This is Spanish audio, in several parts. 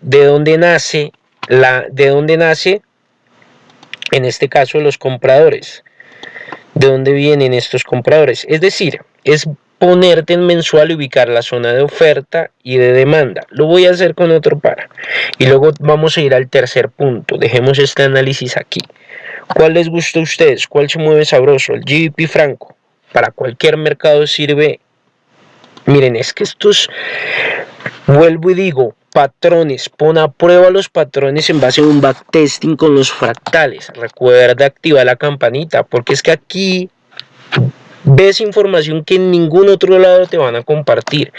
de dónde nace la de dónde nace en este caso los compradores. ¿De dónde vienen estos compradores? Es decir, es ponerte en mensual y ubicar la zona de oferta y de demanda. Lo voy a hacer con otro par. Y luego vamos a ir al tercer punto. Dejemos este análisis aquí. ¿Cuál les gusta a ustedes? ¿Cuál se mueve sabroso? El GBP franco. Para cualquier mercado sirve. Miren, es que estos, vuelvo y digo, patrones, pon a prueba los patrones en base a un backtesting con los fractales. Recuerda activar la campanita, porque es que aquí ves información que en ningún otro lado te van a compartir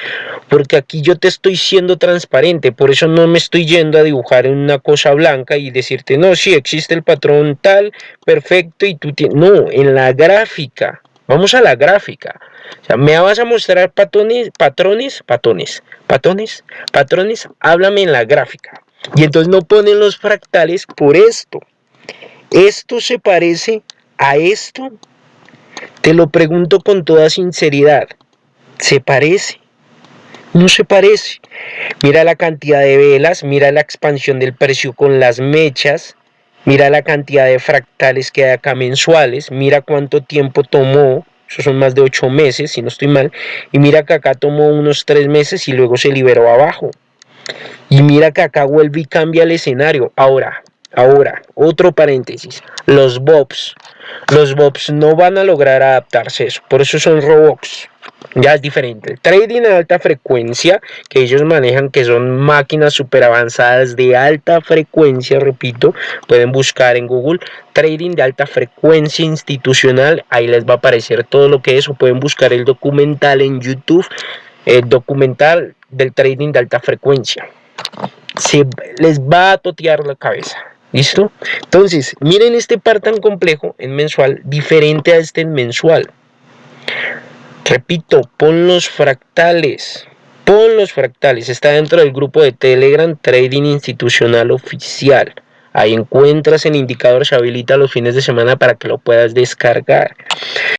porque aquí yo te estoy siendo transparente por eso no me estoy yendo a dibujar en una cosa blanca y decirte no, sí existe el patrón tal, perfecto y tú tienes, no, en la gráfica vamos a la gráfica o sea, me vas a mostrar patrones, patrones, patrones, patrones, patrones, háblame en la gráfica y entonces no ponen los fractales por esto esto se parece a esto te lo pregunto con toda sinceridad. ¿Se parece? No se parece. Mira la cantidad de velas, mira la expansión del precio con las mechas, mira la cantidad de fractales que hay acá mensuales, mira cuánto tiempo tomó, eso son más de ocho meses, si no estoy mal, y mira que acá tomó unos tres meses y luego se liberó abajo. Y mira que acá vuelve y cambia el escenario. Ahora, ahora, otro paréntesis, los bobs. Los bobs no van a lograr adaptarse a eso, por eso son robots. Ya es diferente. El trading de alta frecuencia que ellos manejan, que son máquinas super avanzadas de alta frecuencia, repito, pueden buscar en Google trading de alta frecuencia institucional. Ahí les va a aparecer todo lo que es, o pueden buscar el documental en YouTube, el documental del trading de alta frecuencia. Se les va a totear la cabeza. ¿Listo? Entonces, miren este par tan complejo en mensual, diferente a este en mensual. Repito, pon los fractales. Pon los fractales. Está dentro del grupo de Telegram Trading Institucional Oficial. Ahí encuentras el indicador, se habilita los fines de semana para que lo puedas descargar.